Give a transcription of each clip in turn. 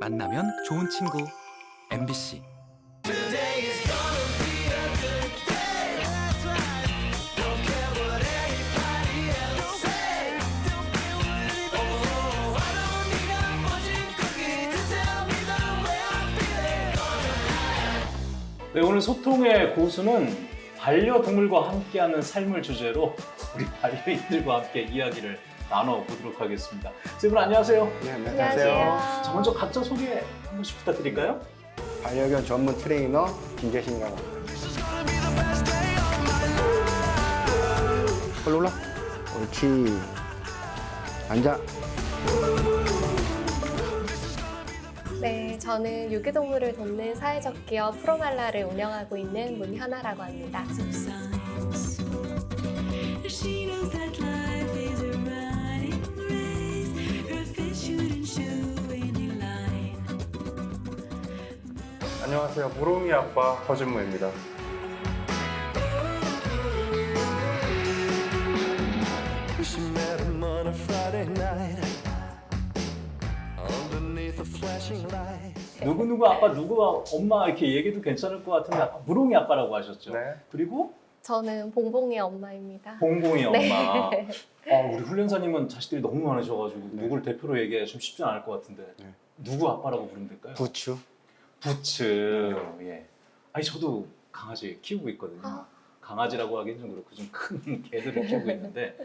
만나면 좋은 친구. MBC 네, 오늘 소통의 고수는 반려동물과 함께하는 삶을 주제로 우리 반려인들과 함께 이야기를 나눠보도록 하겠습니다. 세 분 안녕하세요. 네, 안녕하세요. 자, 먼저 각자 소개 한 번씩 부탁드릴까요? 반려견 전문 트레이너 김재신이라고 합니다. 올라 올라. 옳지. 앉아. 네, 저는 유기동물을 돕는 사회적 기업 프로말라를 운영하고 있는 문현아라고 합니다. 안녕하세요. 무롱이 아빠 허준무입니다. 누구누구 아빠, 누구 엄마 이렇게 얘기도 괜찮을 것 같은데 아까 무롱이 아빠라고 하셨죠? 네. 그리고 저는 봉봉이 엄마입니다. 봉봉이 엄마. 네. 아, 우리 훈련사님은 자식들이 너무 많으셔가지고 네. 누구를 대표로 얘기하기 좀 쉽지 않을 것 같은데 네. 누구 아빠라고 부르면 될까요? 부추. 부츠. 예. 아니 저도 강아지 키우고 있거든요. 아. 강아지라고 하기는 좀 그렇고 좀 큰 개들을 키우고 있는데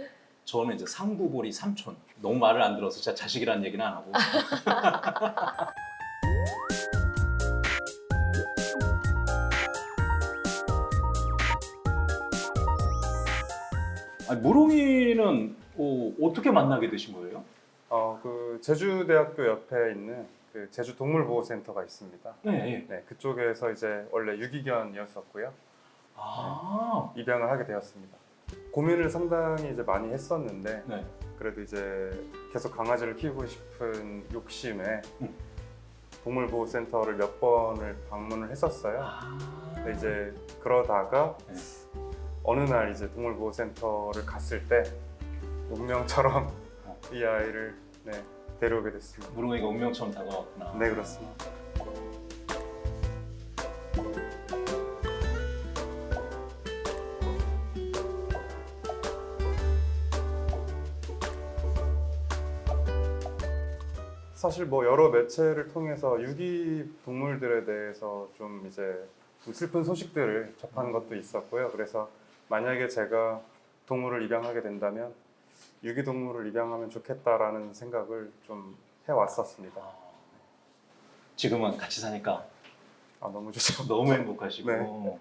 저는 이제 상구보리 삼촌. 너무 말을 안 들어서 자식이라는 얘기는 안 하고. 아니, 무롱이는 어, 어떻게 만나게 되신 거예요? 어, 그 제주대학교 옆에 있는 그 제주 동물보호센터가 있습니다. 네. 네. 네, 그쪽에서 이제 원래 유기견이었었고요. 아. 입양을 하게 되었습니다. 고민을 상당히 이제 많이 했었는데 네. 그래도 이제 계속 강아지를 키우고 싶은 욕심에 음. 동물보호센터를 몇 번을 방문을 했었어요. 아. 근데 이제 그러다가 네. 어느 날 이제 동물보호센터를 갔을 때 운명처럼 어. 이 아이를 네, 데려오게 됐습니다. 무롱이가 운명처럼 다가왔구나. 네 그렇습니다. 사실 뭐 여러 매체를 통해서 유기 동물들에 대해서 좀 이제 좀 슬픈 소식들을 접한 것도 있었고요. 그래서 만약에 제가 동물을 입양하게 된다면 유기 동물을 입양하면 좋겠다라는 생각을 좀 해왔었습니다. 아. 지금은 같이 사니까 아 너무 좋죠. 너무 행복하시고 네.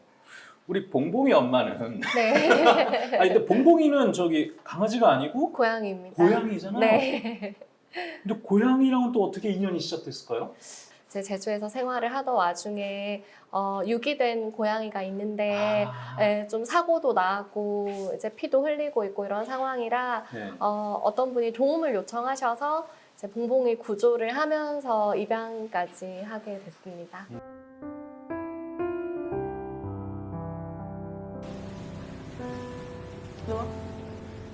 우리 봉봉이 엄마는 네, 아니 근데 봉봉이는 저기 강아지가 아니고 고양이입니다. 고양이잖아요. 네. 근데 고양이랑은 또 어떻게 인연이 시작됐을까요? 제 제주에서 생활을 하던 와중에 어, 유기된 고양이가 있는데 아, 예, 좀 사고도 나고 이제 피도 흘리고 있고 이런 상황이라 네. 어, 어떤 분이 도움을 요청하셔서 이제 봉봉이 구조를 하면서 입양까지 하게 됐습니다.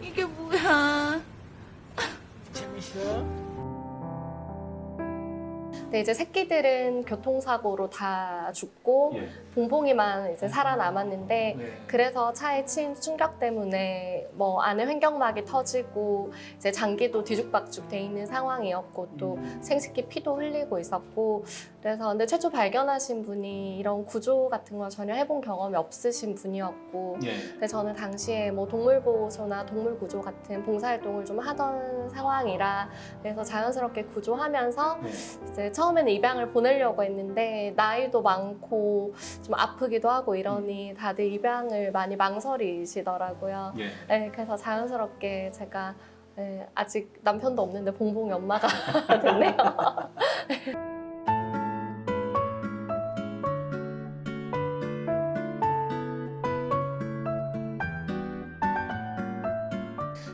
이게 뭐야? 근데 이제 새끼들은 교통사고로 다 죽고 예. 봉봉이만 이제 살아남았는데 네. 그래서 차에 친 충격 때문에 뭐 안에 횡격막이 터지고 이제 장기도 뒤죽박죽 돼 있는 상황이었고 또 음. 생식기 피도 흘리고 있었고 그래서 근데 최초 발견하신 분이 이런 구조 같은 걸 전혀 해본 경험이 없으신 분이었고 예. 근데 저는 당시에 뭐 동물보호소나 동물구조 같은 봉사활동을 좀 하던 상황이라 그래서 자연스럽게 구조하면서 네. 이제 처음에는 입양을 보내려고 했는데 나이도 많고 좀 아프기도 하고 이러니 다들 입양을 많이 망설이시더라고요. 예. 네, 그래서 자연스럽게 제가 네, 아직 남편도 없는데 봉봉이 엄마가 됐네요.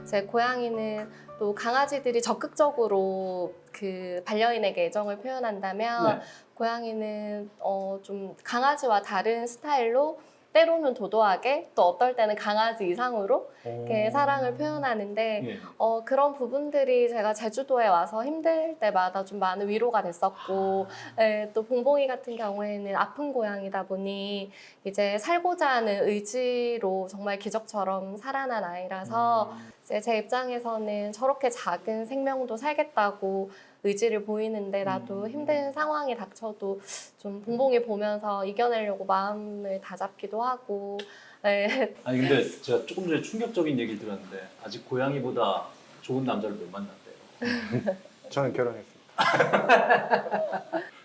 제 고양이는 또 강아지들이 적극적으로 그 반려인에게 애정을 표현한다면 네. 고양이는 어, 좀 강아지와 다른 스타일로 때로는 도도하게 또 어떨 때는 강아지 이상으로 이렇게 사랑을 표현하는데 예. 어, 그런 부분들이 제가 제주도에 와서 힘들 때마다 좀 많은 위로가 됐었고, 예, 또 봉봉이 같은 경우에는 아픈 고양이다 보니 이제 살고자 하는 의지로 정말 기적처럼 살아난 아이라서 이제 제 입장에서는 저렇게 작은 생명도 살겠다고 의지를 보이는데 나도 음. 힘든 상황이 닥쳐도 좀 봉봉이 보면서 이겨내려고 마음을 다잡기도 하고, 예, 아니 근데 제가 조금 전에 충격적인 얘기를 들었는데 아직 고양이보다 좋은 남자를 못 만났대요. 저는 결혼했습니다.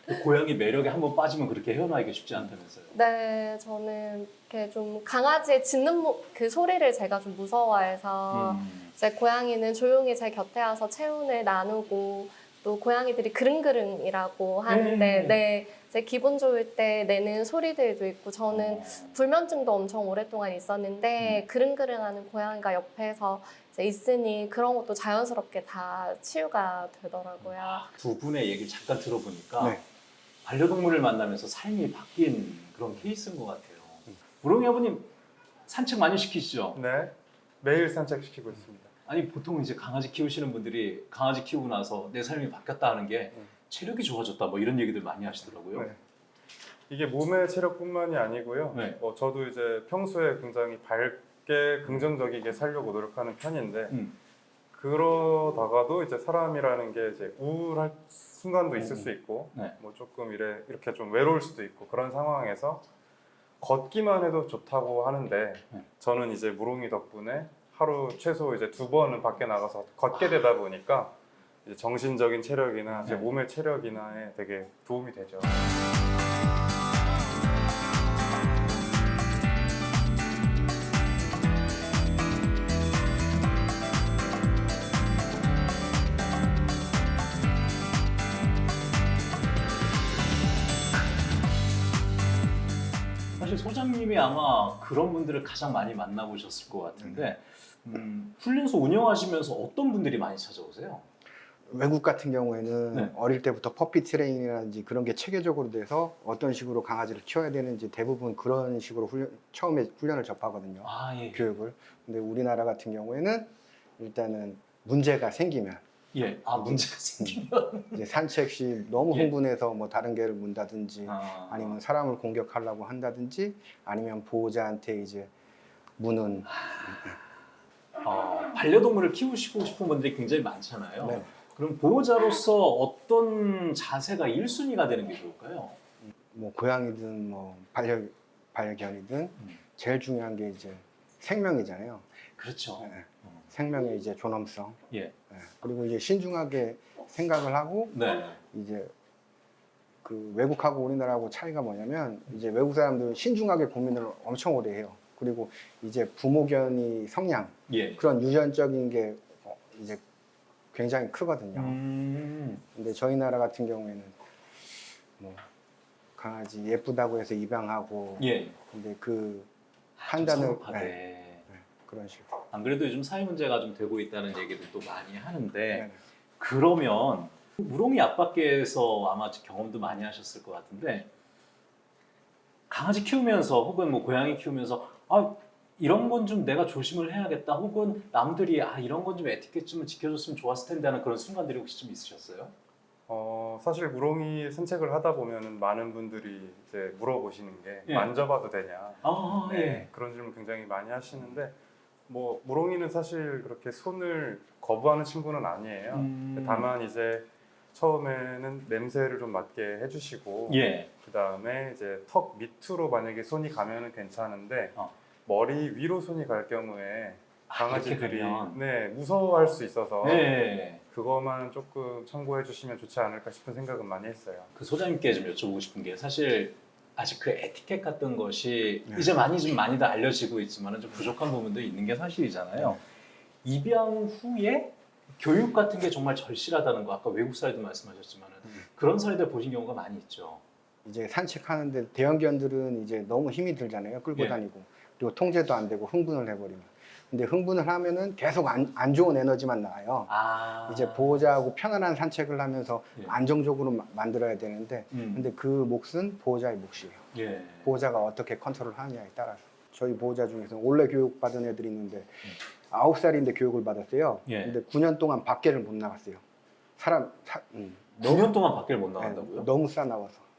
그 고양이 매력에 한번 빠지면 그렇게 헤어나기가 쉽지 않다면서요. 네, 저는 이렇게 좀 강아지의 짖는 모- 그 소리를 제가 좀 무서워해서 음. 이제 고양이는 조용히 제 곁에 와서 체온을 나누고 또 고양이들이 그릉그릉이라고 하는데 음. 네, 제 기분 좋을 때 내는 소리들도 있고 저는 어. 불면증도 엄청 오랫동안 있었는데 그릉그릉하는 고양이가 옆에서 이제 있으니 그런 것도 자연스럽게 다 치유가 되더라고요. 두 분의 얘기를 잠깐 들어보니까 네. 반려동물을 만나면서 삶이 바뀐 그런 케이스인 것 같아요. 우롱이 아버님 산책 많이 시키시죠? 네, 매일 산책시키고 있습니다. 아니 보통 이제 강아지 키우시는 분들이 강아지 키우고 나서 내 삶이 바뀌었다 하는 게 음. 체력이 좋아졌다 뭐 이런 얘기들 많이 하시더라고요. 네. 이게 몸의 체력뿐만이 아니고요. 네. 어, 저도 이제 평소에 굉장히 밝게 긍정적이게 살려고 노력하는 편인데 음. 그러다가도 이제 사람이라는 게 이제 우울할 순간도 있을 음. 수 있고 네. 뭐 조금 이래 이렇게 좀 외로울 수도 있고 그런 상황에서 걷기만 해도 좋다고 하는데 네. 저는 이제 무롱이 덕분에 하루 최소 이제 두 번은 밖에 나가서 걷게 되다 보니까 이제 정신적인 체력이나 제 네. 몸의 체력이나에 되게 도움이 되죠. 사실 소장님이 아마 그런 분들을 가장 많이 만나보셨을 것 같은데 음, 훈련소 운영하시면서 어떤 분들이 많이 찾아오세요? 외국 같은 경우에는 네. 어릴 때부터 퍼피 트레이닝이라든지 그런 게 체계적으로 돼서 어떤 식으로 강아지를 키워야 되는지 대부분 그런 식으로 훈련, 처음에 훈련을 접하거든요. 아 예. 교육을. 근데 우리나라 같은 경우에는 일단은 문제가 생기면 예. 아 문제가 생기면 이제 산책 시 너무 예. 흥분해서 뭐 다른 개를 문다든지 아, 아니면 사람을 공격하려고 한다든지 아니면 보호자한테 이제 무는 어, 반려동물을 키우시고 싶은 분들이 굉장히 많잖아요. 네. 그럼 보호자로서 어떤 자세가 1순위가 되는 게 좋을까요? 뭐 고양이든 뭐 반려 반려견이든 음. 제일 중요한 게 이제 생명이잖아요. 그렇죠. 네. 생명의 이제 존엄성. 예. 네. 그리고 이제 신중하게 생각을 하고 네. 이제 그 외국하고 우리나라하고 차이가 뭐냐면 이제 외국 사람들은 신중하게 고민을 엄청 오래 해요. 그리고 이제 부모견이 성향 예. 그런 유전적인 게 어, 이제 굉장히 크거든요. 음. 근데 저희 나라 같은 경우에는 뭐 강아지 예쁘다고 해서 입양하고 예. 근데 그좀 판단을 성급하게. 네, 그런 식으로. 안 그래도 요즘 사회 문제가 좀 되고 있다는 얘기를 또 많이 하는데 네. 그러면 우롱이 아빠께서 아마 경험도 많이 하셨을 것 같은데 강아지 키우면서 혹은 뭐 고양이 키우면서 아 이런 건 좀 내가 조심을 해야겠다 혹은 남들이 아 이런 건 좀 에티켓 좀 지켜줬으면 좋았을 텐데 하는 그런 순간들이 혹시 좀 있으셨어요? 어, 사실 무롱이 산책을 하다 보면은 많은 분들이 이제 물어보시는 게 예. 만져봐도 되냐. 아 네, 그런 질문 굉장히 많이 하시는데 뭐 무롱이는 사실 그렇게 손을 거부하는 친구는 아니에요. 음. 다만 이제 처음에는 냄새를 좀 맡게 해주시고 예. 그 다음에 이제 턱 밑으로 만약에 손이 가면은 괜찮은데 어. 머리 위로 손이 갈 경우에 아, 강아지들이 가면. 네 무서워할 수 있어서 네. 그것만 조금 참고해 주시면 좋지 않을까 싶은 생각은 많이 했어요. 그 소장님께 좀 여쭤보고 싶은 게 사실 아직 그 에티켓 같은 것이 네. 이제 많이 좀 많이들 알려지고 있지만 좀 부족한 부분도 있는 게 사실이잖아요. 입양 후에 교육 같은 게 정말 절실하다는 거 아까 외국 사례도 말씀하셨지만 음. 그런 사례들 보신 경우가 많이 있죠. 이제 산책하는데 대형견들은 이제 너무 힘이 들잖아요. 끌고 예. 다니고 그리고 통제도 안 되고 흥분을 해버리면. 근데 흥분을 하면은 계속 안, 안 좋은 에너지만 나와요. 아. 이제 보호자하고 편안한 산책을 하면서 예. 안정적으로 마- 만들어야 되는데 음. 근데 그 몫은 보호자의 몫이에요. 예. 보호자가 어떻게 컨트롤 하느냐에 따라서 저희 보호자 중에서 원래 교육 받은 애들이 있는데 아홉 살인데 교육을 받았어요. 예. 근데 9년 동안 밖에를 못 나갔어요. 사람 사, 음, 9년 동안 밖을 못 네, 나간다고요? 너무 싸나워서 산책.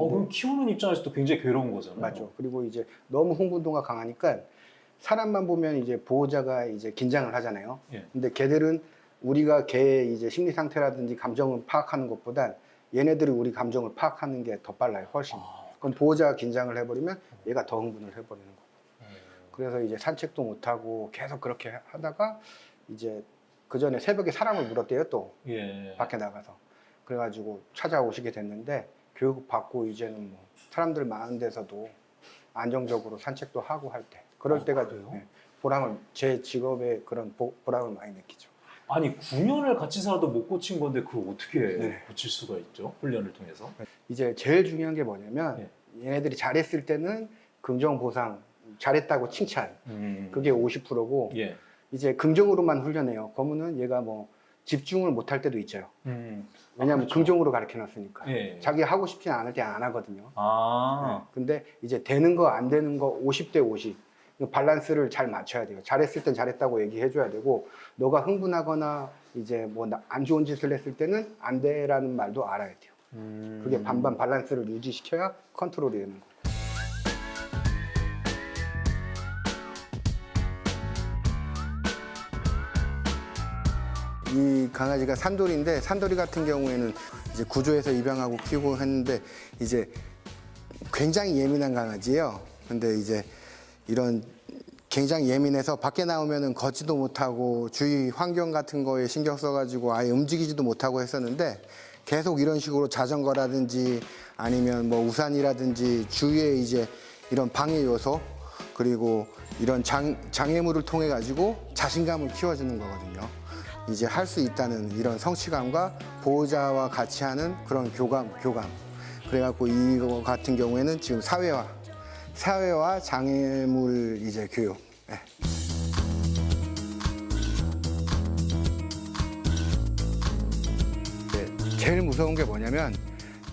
어, 그럼 키우는 입장에서도 굉장히 괴로운 거잖아요. 맞죠. 그리고 이제 너무 흥분도가 강하니까 사람만 보면 이제 보호자가 이제 긴장을 하잖아요. 예. 근데 걔들은 우리가 걔의 이제 심리 상태라든지 감정을 파악하는 것보단 얘네들이 우리 감정을 파악하는 게 더 빨라요. 훨씬. 아, 그럼 보호자가 긴장을 해버리면 얘가 더 흥분을 해버리는 거고. 음. 그래서 이제 산책도 못 하고 계속 그렇게 하다가 이제 그 전에 새벽에 사람을 물었대요 또 예. 밖에 나가서 그래가지고 찾아오시게 됐는데 교육 받고 이제는 뭐 사람들 많은 데서도 안정적으로 산책도 하고 할 때 그럴 어, 때가 그래요? 네, 보람을 제 직업의 그런 보, 보람을 많이 느끼죠. 아니 9년을 같이 살아도 못 고친 건데 그걸 어떻게 네. 고칠 수가 있죠? 훈련을 통해서. 이제 제일 중요한 게 뭐냐면 얘네들이 잘했을 때는 긍정 보상 잘했다고 칭찬 음. 그게 50%고 예. 이제 긍정으로만 훈련해요. 그러면은 얘가 뭐 집중을 못할 때도 있죠. 음. 왜냐하면 아, 그렇죠. 긍정으로 가르쳐 놨으니까. 예. 자기 하고 싶지 않을 때 안 하거든요. 아. 네. 근데 이제 되는 거 안 되는 거 50대 50. 이 밸런스를 잘 맞춰야 돼요. 잘했을 땐 잘했다고 얘기해 줘야 되고 너가 흥분하거나 이제 뭐 안 좋은 짓을 했을 때는 안 돼라는 말도 알아야 돼요. 음. 그게 반반 밸런스를 유지시켜야 컨트롤이 되는 거예요. 이 강아지가 산돌이인데 산돌이 같은 경우에는 이제 구조에서 입양하고 키우고 했는데 이제 굉장히 예민한 강아지예요. 근데 이제 이런 굉장히 예민해서 밖에 나오면은 걷지도 못하고 주위 환경 같은 거에 신경 써가지고 아예 움직이지도 못하고 했었는데 계속 이런 식으로 자전거라든지 아니면 뭐 우산이라든지 주위에 이제 이런 방해 요소 그리고 이런 장, 장애물을 통해 가지고 자신감을 키워주는 거거든요. 이제 할 수 있다는 이런 성취감과 보호자와 같이 하는 그런 교감, 교감. 그래갖고 이거 같은 경우에는 지금 사회화, 사회화 장애물 이제 교육. 네. 네, 제일 무서운 게 뭐냐면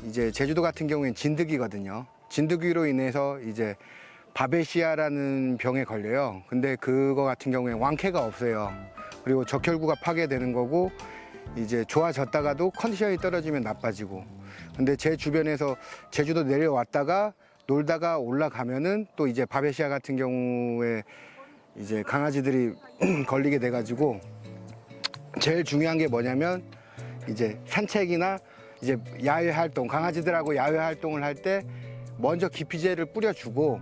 이제 제주도 같은 경우엔 진드기거든요. 진드기로 인해서 이제 바베시아라는 병에 걸려요. 근데 그거 같은 경우에 왕쾌가 없어요. 그리고 적혈구가 파괴되는 거고 이제 좋아졌다가도 컨디션이 떨어지면 나빠지고. 근데 제 주변에서 제주도 내려왔다가 놀다가 올라가면은 또 이제 바베시아 같은 경우에 이제 강아지들이 걸리게 돼 가지고 제일 중요한 게 뭐냐면 이제 산책이나 이제 야외 활동 강아지들하고 야외 활동을 할 때 먼저 기피제를 뿌려주고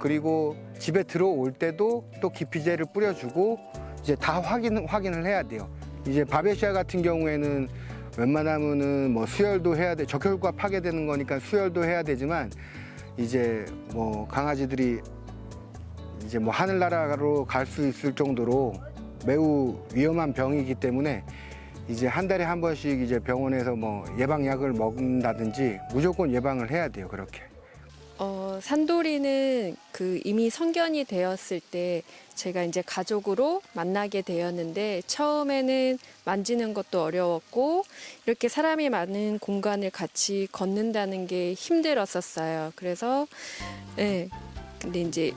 그리고 집에 들어올 때도 또 기피제를 뿌려주고 이제 다 확인 확인을 해야 돼요. 이제 바베시아 같은 경우에는 웬만하면은 뭐 수혈도 해야 돼 적혈구가 파괴되는 거니까 수혈도 해야 되지만 이제 뭐 강아지들이 이제 뭐 하늘나라로 갈 수 있을 정도로 매우 위험한 병이기 때문에 이제 한 달에 한 번씩 이제 병원에서 뭐 예방약을 먹는다든지 무조건 예방을 해야 돼요 그렇게. 어, 산돌이는 그 이미 성견이 되었을 때 제가 이제 가족으로 만나게 되었는데 처음에는 만지는 것도 어려웠고 이렇게 사람이 많은 공간을 같이 걷는다는 게 힘들었었어요. 그래서 네. 근데 이제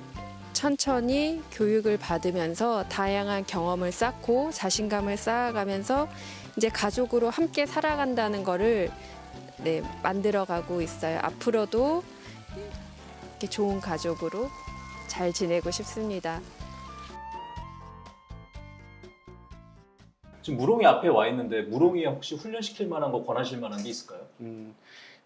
천천히 교육을 받으면서 다양한 경험을 쌓고 자신감을 쌓아가면서 이제 가족으로 함께 살아간다는 거를 네, 만들어가고 있어요. 앞으로도 이렇게 좋은 가족으로 잘 지내고 싶습니다. 지금 무롱이 앞에 와 있는데 무롱이 혹시 훈련시킬 만한 거 권하실 만한 게 있을까요? 음,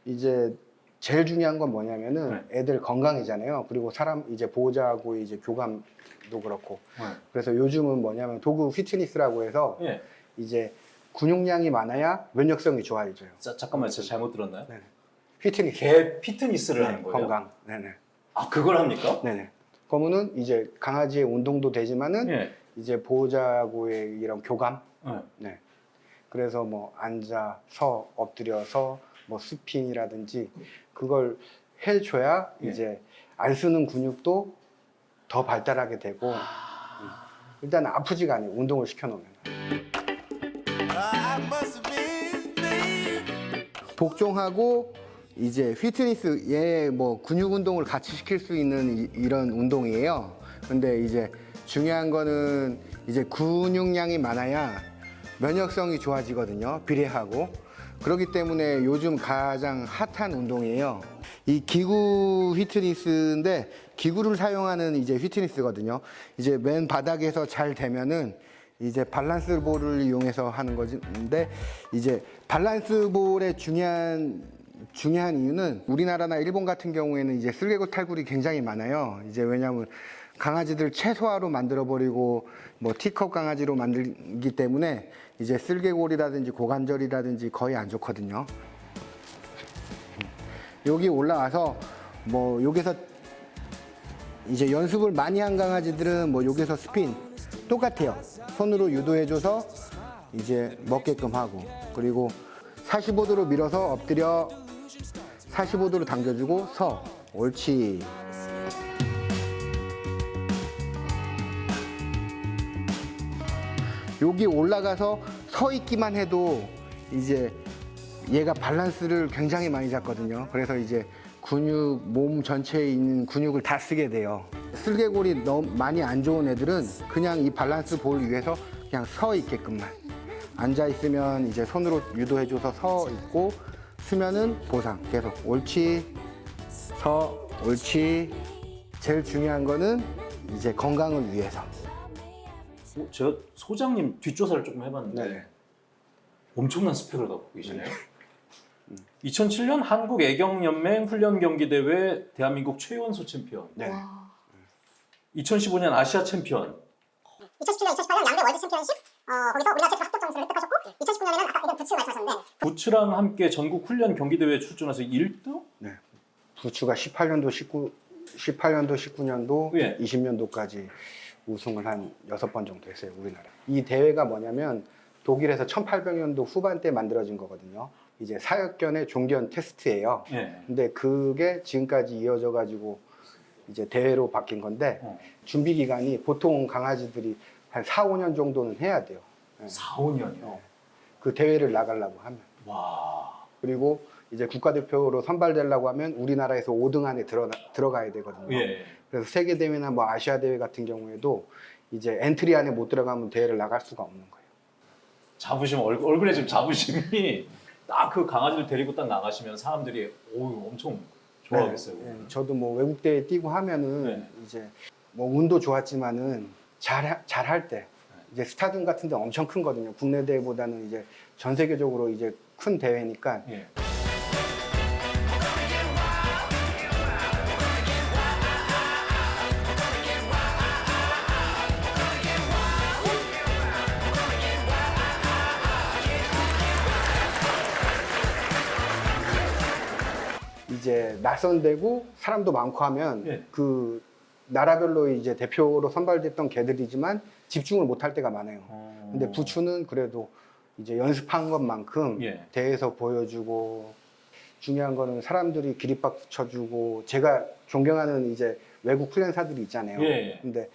이제 제일 중요한 건 뭐냐면은 애들 건강이잖아요. 그리고 사람 이제 보호자하고 이제 교감도 그렇고. 그래서 요즘은 뭐냐면 도구 피트니스라고 해서 예. 이제 근육량이 많아야 면역성이 좋아져요. 자, 잠깐만 제가 잘못 들었나요? 네. 피트니스. 개 피트니스를 네, 하는 거예요? 건강. 네네. 아 그걸 합니까? 네네. 그러면은 이제 강아지의 운동도 되지만은 예. 이제 보호자하고의 이런 교감. 예. 네. 그래서 뭐 앉아, 서, 엎드려서 뭐 스핀이라든지 그걸 해줘야 예. 이제 안 쓰는 근육도 더 발달하게 되고 아. 일단 아프지가 않아요. 운동을 시켜놓으면. 복종하고 이제 휘트니스 얘 뭐 근육 운동을 같이 시킬 수 있는 이, 런 운동이에요. 근데 이제 중요한 거는 이제 근육량이 많아야 면역성이 좋아지거든요. 비례하고. 그렇기 때문에 요즘 가장 핫한 운동이에요. 이 기구 휘트니스인데 기구를 사용하는 이제 휘트니스거든요. 이제 맨 바닥에서 잘 되면은 이제 밸런스 볼을 이용해서 하는 것인데 이제 밸런스 볼의 중요한 중요한 이유는 우리나라나 일본 같은 경우에는 이제 슬개골 탈구가 굉장히 많아요. 이제 왜냐하면 강아지들 최소화로 만들어 버리고 뭐 티컵 강아지로 만들기 때문에 이제 슬개골이라든지 고관절이라든지 거의 안 좋거든요. 여기 올라와서 뭐 여기서 이제 연습을 많이 한 강아지들은 뭐 여기서 스핀 똑같아요. 손으로 유도해줘서 이제 먹게끔 하고 그리고 45도로 밀어서 엎드려 45도로 당겨주고 서 옳지 여기 올라가서 서 있기만 해도 이제 얘가 밸런스를 굉장히 많이 잡거든요. 그래서 이제 근육, 몸 전체에 있는 근육을 다 쓰게 돼요. 슬개골이 너무 많이 안 좋은 애들은 그냥 이 밸런스 볼 위에서 그냥 서 있게끔만. 앉아 있으면 이제 손으로 유도해줘서 서 있고 서면은 보상 계속 옳지, 서, 옳지. 제일 중요한 거는 이제 건강을 위해서. 어, 제가 소장님 뒷조사를 조금 해봤는데 네. 엄청난 스펙을 갖고 계시네요. 2007년 한국 애견연맹 훈련 경기 대회 대한민국 최연소 챔피언. 네. 와. 2015년 아시아 챔피언. 2017년, 2018년 양대 월드 챔피언십 어, 거기서 우리나라 최초 합격 점수를 획득하셨고 2019년에는 아까 이런 부추 말씀하셨는데 부추랑 함께 전국 훈련 경기 대회에 출전해서 1등? 부추가 18년도, 19, 18년도, 19년도, 예. 20년도까지 우승을 한 여섯 번 정도 했어요, 우리나라. 이 대회가 뭐냐면 독일에서 1800년도 후반때 만들어진 거거든요. 이제 사역견의 종견 테스트예요. 예. 근데 그게 지금까지 이어져 가지고 이제 대회로 바뀐 건데 어. 준비 기간이 보통 강아지들이 한 4, 5년 정도는 해야 돼요. 예. 4, 5년이요. 그 대회를 나가려고 하면. 와. 그리고 이제 국가대표로 선발되려고 하면 우리나라에서 5등 안에 들어, 들어가야 되거든요. 예. 그래서 세계 대회나 뭐 아시아 대회 같은 경우에도 이제 엔트리 안에 못 들어가면 대회를 나갈 수가 없는 거예요. 자부심 얼굴, 얼굴에 지금 자부심이 딱 그 강아지를 데리고 딱 나가시면 사람들이 오 엄청 좋아하겠어요. 네, 네. 저도 뭐 외국 대회 뛰고 하면은 네. 이제 뭐 운도 좋았지만은 잘 잘 할 때 이제 스타디움 같은 데 엄청 크거든요. 국내 대회보다는 이제 전 세계적으로 이제 큰 대회니까 예. 이제 낯선 데고 사람도 많고 하면 예. 그 나라별로 이제 대표로 선발됐던 개들이지만 집중을 못할 때가 많아요. 어. 근데 부추는 그래도 이제 연습한 것만큼 예. 대회에서 보여주고 중요한 거는 사람들이 기립박수 쳐주고 제가 존경하는 이제 외국 훈련사들이 있잖아요. 예. 근데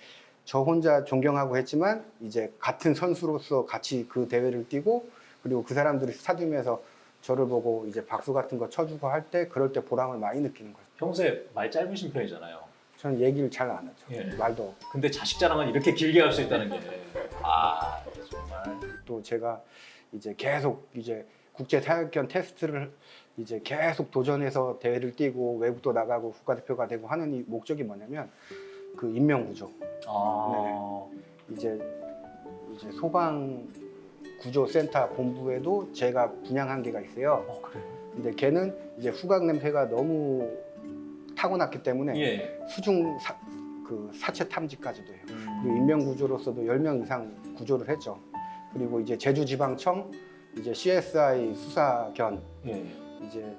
저 혼자 존경하고 했지만 이제 같은 선수로서 같이 그 대회를 뛰고 그리고 그 사람들이 스타디움에서 저를 보고 이제 박수 같은 거 쳐주고 할 때 그럴 때 보람을 많이 느끼는 거죠. 평소에 말 짧으신 편이잖아요. 저는 얘기를 잘 안 하죠. 예. 말도 근데 자식 자랑은 이렇게 길게 할 수 있다는 게. 아, 정말. 또 제가 이제 계속 이제 국제 사역견 테스트를 이제 계속 도전해서 대회를 뛰고 외국도 나가고 국가대표가 되고 하는 이 목적이 뭐냐면 그 인명 구조. 아. 이제 이제 소방 구조 센터 본부에도 제가 분양한 개가 있어요. 어, 그래요? 근데 걔는 이제 후각 냄새가 너무 타고났기 때문에 예. 수중 사, 그 사체 탐지까지도 해요. 음. 그리고 인명 구조로서도 10명 이상 구조를 했죠. 그리고 이제 제주지방청 이제 CSI 수사견 예. 이제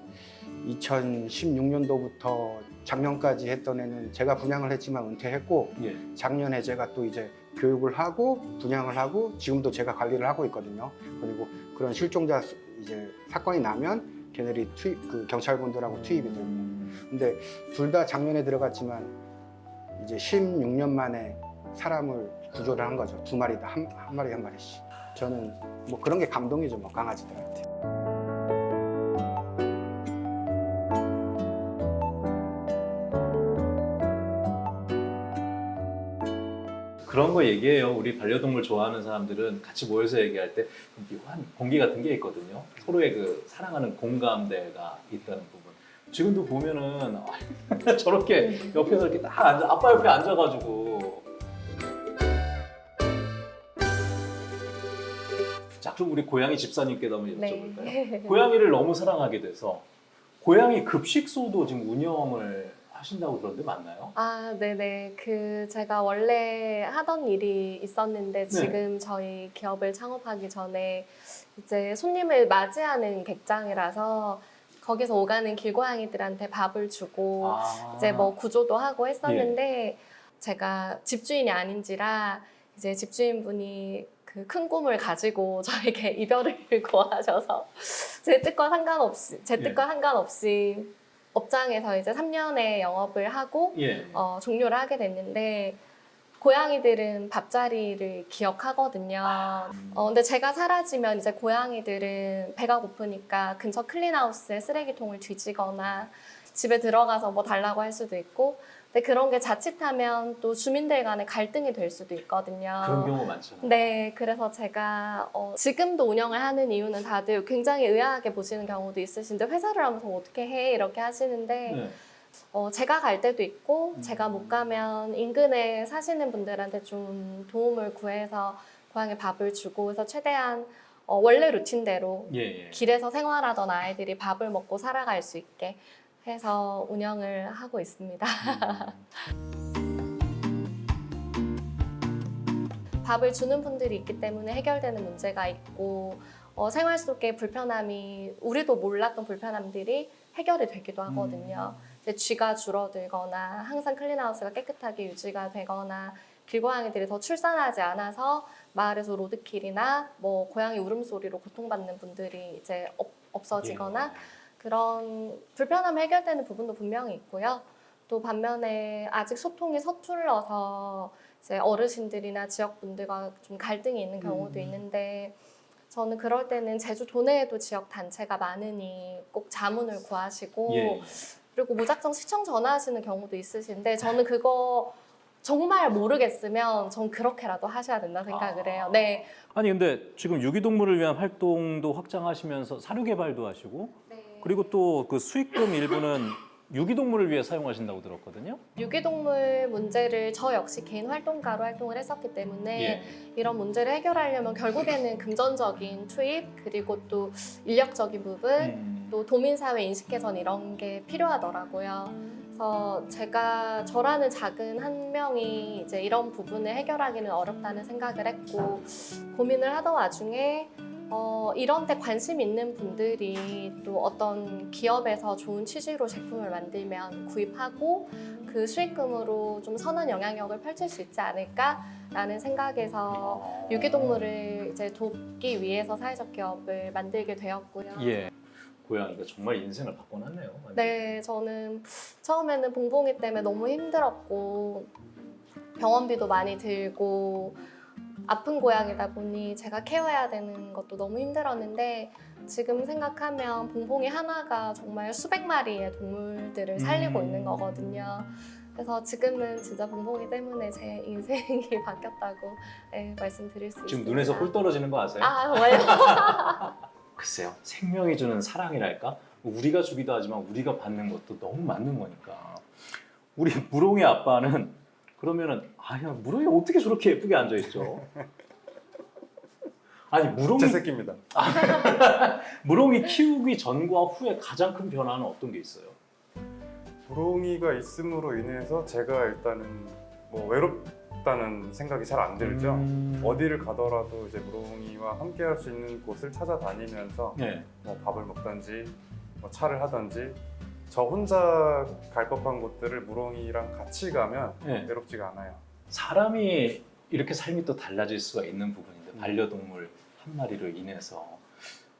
2016년도부터 작년까지 했던 애는 제가 분양을 했지만 은퇴했고 예. 작년에 제가 또 이제 교육을 하고 분양을 하고 지금도 제가 관리를 하고 있거든요. 그리고 그런 실종자 수- 이제 사건이 나면 걔네들이 투입 그 경찰분들하고 투입이 되고 음. 근데 둘 다 작년에 들어갔지만 이제 16년 만에 사람을 구조를 한 거죠. 두 마리 다 한, 한 마리 한 마리씩. 저는 뭐 그런 게 감동이죠, 뭐 강아지들한테. 그런 거 얘기해요. 우리 반려동물 좋아하는 사람들은 같이 모여서 얘기할 때 묘한 공기 같은 게 있거든요. 서로의 그 사랑하는 공감대가 있다는 부분. 지금도 보면은 아, 저렇게 옆에서 이렇게 딱 앉아, 아빠 옆에 앉아가지고. 자, 그럼 우리 고양이 집사님께도 한번 여쭤볼까요? 네. 고양이를 너무 사랑하게 돼서 고양이 급식소도 지금 운영을 하신다고 그러는데 맞나요? 아, 네네. 그 제가 원래 하던 일이 있었는데 네. 지금 저희 기업을 창업하기 전에 이제 손님을 맞이하는 객장이라서 거기서 오가는 길고양이들한테 밥을 주고 아. 이제 뭐 구조도 하고 했었는데 제가 집주인이 아닌지라 이제 집주인분이 그 큰 꿈을 가지고 저에게 이별을 고하셔서 제 뜻과 상관없이 제 뜻과 상관없이 업장에서 이제 3년의 영업을 하고 예. 어, 종료를 하게 됐는데 고양이들은 밥자리를 기억하거든요. 어, 근데 제가 사라지면 이제 고양이들은 배가 고프니까 근처 클린하우스에 쓰레기통을 뒤지거나 집에 들어가서 뭐 달라고 할 수도 있고 근데 그런 게 자칫하면 또 주민들 간에 갈등이 될 수도 있거든요. 그런 경우 많잖아요. 네, 그래서 제가 어, 지금도 운영을 하는 이유는 다들 굉장히 의아하게 보시는 경우도 있으신데 회사를 하면서 어떻게 해 이렇게 하시는데 네. 어, 제가 갈 때도 있고 음. 제가 못 가면 인근에 사시는 분들한테 좀 도움을 구해서 고양이 밥을 주고 해서 최대한 어, 원래 루틴대로 예, 예. 길에서 생활하던 아이들이 밥을 먹고 살아갈 수 있게 해서 운영을 하고 있습니다. 음. 밥을 주는 분들이 있기 때문에 해결되는 문제가 있고 어, 생활 속의 불편함이 우리도 몰랐던 불편함들이 해결이 되기도 하거든요. 이제 쥐가 줄어들거나 항상 클린하우스가 깨끗하게 유지가 되거나 길고양이들이 더 출산하지 않아서 마을에서 로드킬이나 뭐 고양이 울음소리로 고통받는 분들이 이제 없, 없어지거나 예. 그런 불편함이 해결되는 부분도 분명히 있고요. 또 반면에 아직 소통이 서툴러서 이제 어르신들이나 지역분들과 좀 갈등이 있는 경우도 음. 있는데 저는 그럴 때는 제주 도내에도 지역 단체가 많으니 꼭 자문을 구하시고 예. 그리고 무작정 시청 전화하시는 경우도 있으신데 저는 그거 정말 모르겠으면 전 그렇게라도 하셔야 된다 생각을 아. 해요. 네. 아니 근데 지금 유기동물을 위한 활동도 확장하시면서 사료 개발도 하시고 그리고 또 그 수익금 일부는 유기동물을 위해 사용하신다고 들었거든요. 유기동물 문제를 저 역시 개인 활동가로 활동을 했었기 때문에 예. 이런 문제를 해결하려면 결국에는 금전적인 투입 그리고 또 인력적인 부분 음. 또 도민사회 인식 개선 이런 게 필요하더라고요. 그래서 제가 저라는 작은 한 명이 이제 이런 부분을 해결하기는 어렵다는 생각을 했고 고민을 하던 와중에 어, 이런 데 관심 있는 분들이 또 어떤 기업에서 좋은 취지로 제품을 만들면 구입하고 그 수익금으로 좀 선한 영향력을 펼칠 수 있지 않을까라는 생각에서 유기동물을 이제 돕기 위해서 사회적 기업을 만들게 되었고요. 예. 고양이가 정말 인생을 바꿔놨네요. 네, 저는 처음에는 봉봉이 때문에 너무 힘들었고 병원비도 많이 들고 아픈 고양이다 보니 제가 케어해야 되는 것도 너무 힘들었는데 지금 생각하면 봉봉이 하나가 정말 수백 마리의 동물들을 살리고 음. 있는 거거든요. 그래서 지금은 진짜 봉봉이 때문에 제 인생이 바뀌었다고 네, 말씀드릴 수 지금 있습니다. 눈에서 꿀 떨어지는 거 아세요? 아 정말요? 글쎄요. 생명이 주는 사랑이랄까? 우리가 주기도 하지만 우리가 받는 것도 너무 맞는 거니까. 우리 무롱이 아빠는 그러면은 아야 무롱이 어떻게 저렇게 예쁘게 앉아 있죠? 아니 무롱이 제 새끼입니다. 무롱이 키우기 전과 후에 가장 큰 변화는 어떤 게 있어요? 부롱이가 있음으로 인해서 제가 일단은 뭐 외롭다는 생각이 잘 안 들죠. 음. 어디를 가더라도 이제 무롱이와 함께 할 수 있는 곳을 찾아다니면서 네. 뭐 밥을 먹던지 뭐 차를 하던지 저 혼자 갈 법한 곳들을 무롱이랑 같이 가면 네. 외롭지가 않아요. 사람이 이렇게 삶이 또 달라질 수가 있는 부분인데 반려동물 한 마리로 인해서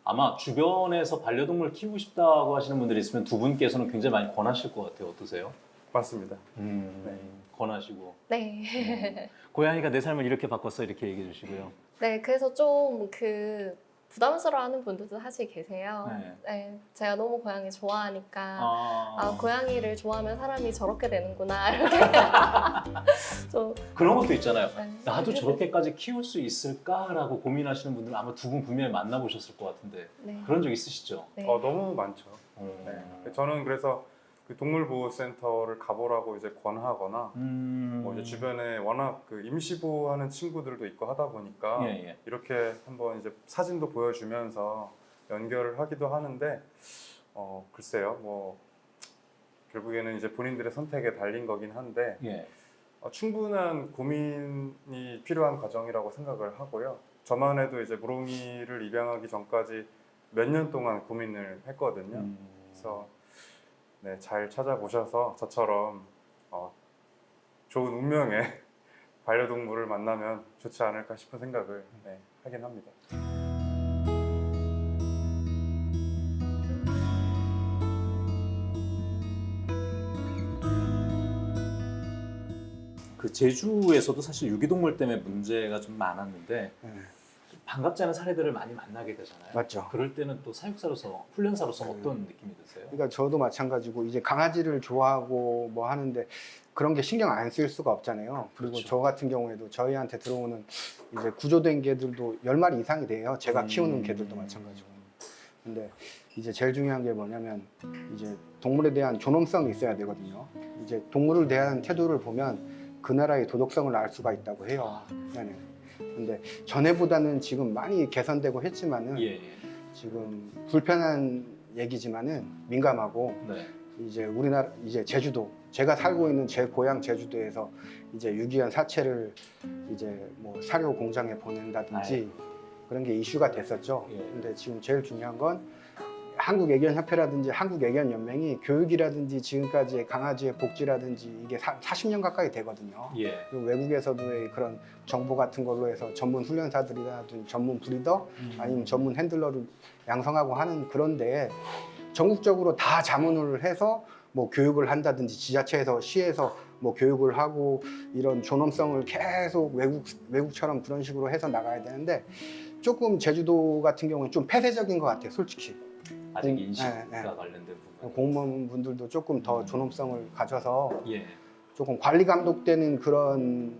아마 주변에서 반려동물 키우고 싶다고 하시는 분들이 있으면 두 분께서는 굉장히 많이 권하실 것 같아요. 어떠세요? 맞습니다. 음, 네. 권하시고 네. 고양이가 내 삶을 이렇게 바꿨어 이렇게 얘기해 주시고요. 네, 그래서 좀그 부담스러워하는 분들도 사실 계세요. 네. 네, 제가 너무 고양이 좋아하니까 아, 아 고양이를 좋아하면 사람이 저렇게 되는구나 이렇게 좀 그런 것도 있잖아요. 네. 나도 저렇게까지 키울 수 있을까라고 고민하시는 분들 아마 두 분 분명히 만나보셨을 것 같은데 네. 그런 적 있으시죠? 네. 어, 너무 많죠. 어. 네. 저는 그래서 그 동물보호센터를 가보라고 이제 권하거나 음... 뭐 이제 주변에 워낙 그 임시보호하는 친구들도 있고 하다 보니까 예, 예. 이렇게 한번 이제 사진도 보여주면서 연결을 하기도 하는데 어 글쎄요 뭐 결국에는 이제 본인들의 선택에 달린 거긴 한데 예. 어, 충분한 고민이 필요한 과정이라고 생각을 하고요. 저만 해도 이제 무롱이를 입양하기 전까지 몇 년 동안 고민을 했거든요. 음. 그래서 네, 잘 찾아보셔서 저처럼 어, 좋은 운명의 반려동물을 만나면 좋지 않을까 싶은 생각을 네, 하긴 합니다. 그 제주에서도 사실 유기동물 때문에 문제가 좀 많았는데 네. 좀 반갑지 않은 사례들을 많이 만나게 되잖아요. 맞죠. 그럴 때는 또 사육사로서 훈련사로서 음. 어떤 느낌이 드세요? 그러니까 저도 마찬가지고 이제 강아지를 좋아하고 뭐 하는데 그런 게 신경 안 쓸 수가 없잖아요. 그리고 그렇죠. 저 같은 경우에도 저희한테 들어오는 이제 구조된 개들도 10마리 이상이 돼요. 제가 음. 키우는 개들도 마찬가지고. 근데 이제 제일 중요한 게 뭐냐면 이제 동물에 대한 존엄성이 있어야 되거든요. 이제 동물을 대하는 태도를 보면 그 나라의 도덕성을 알 수가 있다고 해요. 네네. 근데 전에보다는 지금 많이 개선되고 했지만은 예, 예. 지금 불편한 얘기지만은 민감하고 네. 이제 우리나라 이제 제주도 제가 살고 있는 제 고향 제주도에서 이제 유기견 사체를 이제 뭐 사료 공장에 보낸다든지 그런 게 이슈가 됐었죠. 예. 근데 지금 제일 중요한 건 한국 애견 협회라든지 한국 애견 연맹이 교육이라든지 지금까지의 강아지의 복지라든지 이게 사, 40년 가까이 되거든요. 예. 그리고 외국에서도의 그런 정보 같은 걸로 해서 전문 훈련사들이라든지 전문 브리더 음. 아니면 전문 핸들러를 양성하고 하는 그런데 전국적으로 다 자문을 해서 뭐 교육을 한다든지 지자체에서 시에서 뭐 교육을 하고 이런 존엄성을 계속 외국 외국처럼 그런 식으로 해서 나가야 되는데 조금 제주도 같은 경우는 좀 폐쇄적인 것 같아요, 솔직히. 아직 공- 인식과 네, 네. 관련된 부분. 공무원분들도 조금 더 존엄성을 가져서 예. 조금 관리 감독되는 그런